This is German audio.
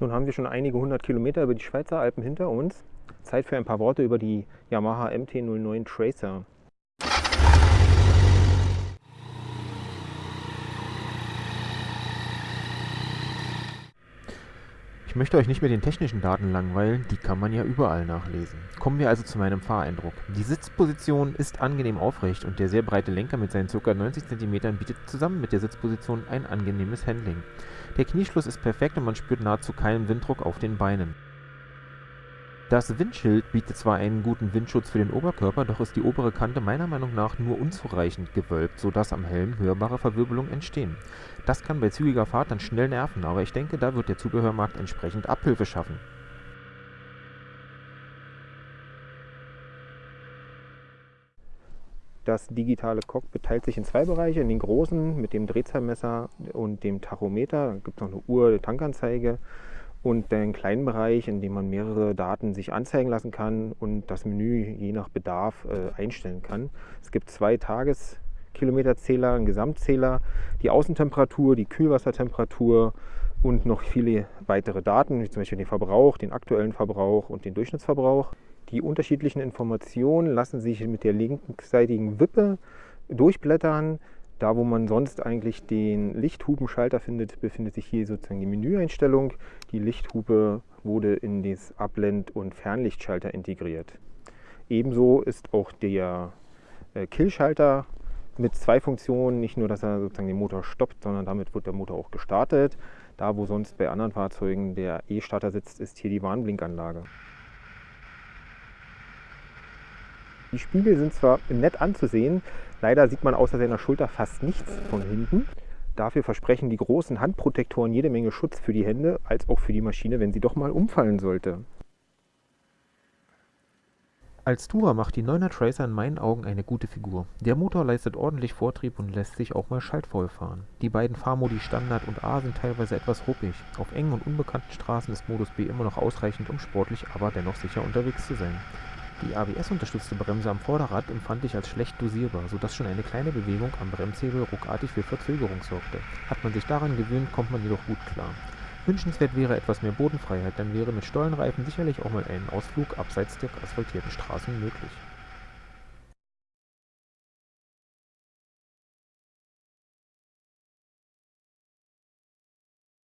Nun haben wir schon einige hundert Kilometer über die Schweizer Alpen hinter uns. Zeit für ein paar Worte über die Yamaha MT-09 Tracer. Ich möchte euch nicht mit den technischen Daten langweilen, die kann man ja überall nachlesen. Kommen wir also zu meinem Fahreindruck. Die Sitzposition ist angenehm aufrecht und der sehr breite Lenker mit seinen ca. 90 cm bietet zusammen mit der Sitzposition ein angenehmes Handling. Der Knieschluss ist perfekt und man spürt nahezu keinen Winddruck auf den Beinen. Das Windschild bietet zwar einen guten Windschutz für den Oberkörper, doch ist die obere Kante meiner Meinung nach nur unzureichend gewölbt, sodass am Helm hörbare Verwirbelungen entstehen. Das kann bei zügiger Fahrt dann schnell nerven, aber ich denke, da wird der Zubehörmarkt entsprechend Abhilfe schaffen. Das digitale Cockpit teilt sich in zwei Bereiche. In den großen mit dem Drehzahlmesser und dem Tachometer. Da gibt es noch eine Uhr, eine Tankanzeige und den kleinen Bereich, in dem man mehrere Daten sich anzeigen lassen kann und das Menü je nach Bedarf äh, einstellen kann. Es gibt zwei Tageskilometerzähler, einen Gesamtzähler, die Außentemperatur, die Kühlwassertemperatur und noch viele weitere Daten, wie zum Beispiel den Verbrauch, den aktuellen Verbrauch und den Durchschnittsverbrauch. Die unterschiedlichen Informationen lassen sich mit der linksseitigen Wippe durchblättern. Da, wo man sonst eigentlich den Lichthupenschalter findet, befindet sich hier sozusagen die Menüeinstellung. Die Lichthupe wurde in das Abblend- und Fernlichtschalter integriert. Ebenso ist auch der äh, Killschalter mit zwei Funktionen. Nicht nur, dass er sozusagen den Motor stoppt, sondern damit wird der Motor auch gestartet. Da, wo sonst bei anderen Fahrzeugen der E-Starter sitzt, ist hier die Warnblinkanlage. Die Spiegel sind zwar nett anzusehen, leider sieht man außer seiner Schulter fast nichts von hinten. Dafür versprechen die großen Handprotektoren jede Menge Schutz für die Hände als auch für die Maschine, wenn sie doch mal umfallen sollte. Als Tourer macht die 9er Tracer in meinen Augen eine gute Figur. Der Motor leistet ordentlich Vortrieb und lässt sich auch mal schaltvoll fahren. Die beiden Fahrmodi Standard und A sind teilweise etwas ruppig. Auf engen und unbekannten Straßen ist Modus B immer noch ausreichend, um sportlich, aber dennoch sicher unterwegs zu sein. Die ABS-unterstützte Bremse am Vorderrad empfand ich als schlecht dosierbar, sodass schon eine kleine Bewegung am Bremshebel ruckartig für Verzögerung sorgte. Hat man sich daran gewöhnt, kommt man jedoch gut klar. Wünschenswert wäre etwas mehr Bodenfreiheit, dann wäre mit Stollenreifen sicherlich auch mal ein Ausflug abseits der asphaltierten Straßen möglich